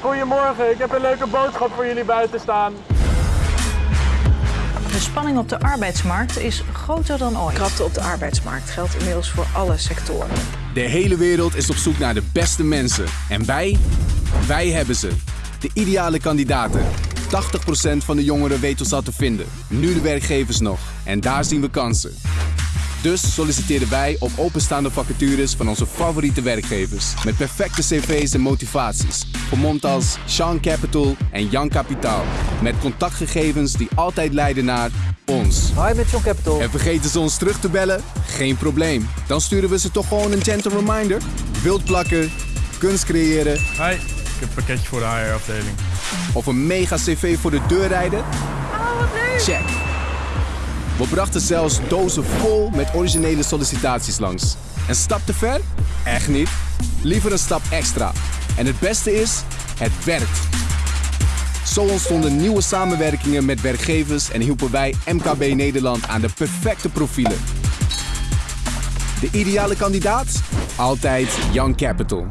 Goedemorgen, ik heb een leuke boodschap voor jullie buiten staan. De spanning op de arbeidsmarkt is groter dan ooit. Krapte op de arbeidsmarkt geldt inmiddels voor alle sectoren. De hele wereld is op zoek naar de beste mensen. En wij, wij hebben ze. De ideale kandidaten. 80% van de jongeren weet ons al te vinden. Nu de werkgevers nog. En daar zien we kansen. Dus solliciteren wij op openstaande vacatures van onze favoriete werkgevers. Met perfecte cv's en motivaties. Vermomd als Sean Capital en Jan Kapitaal. Met contactgegevens die altijd leiden naar ons. Hi, met John Capital. En vergeten ze ons terug te bellen? Geen probleem. Dan sturen we ze toch gewoon een gentle reminder. Wild plakken, kunst creëren Hi, ik heb een pakketje voor de HR-afdeling. of een mega cv voor de deur rijden? Check. We brachten zelfs dozen vol met originele sollicitaties langs. Een stap te ver? Echt niet. Liever een stap extra. En het beste is, het werkt. Zo ontstonden nieuwe samenwerkingen met werkgevers en hielpen wij MKB Nederland aan de perfecte profielen. De ideale kandidaat? Altijd Young Capital.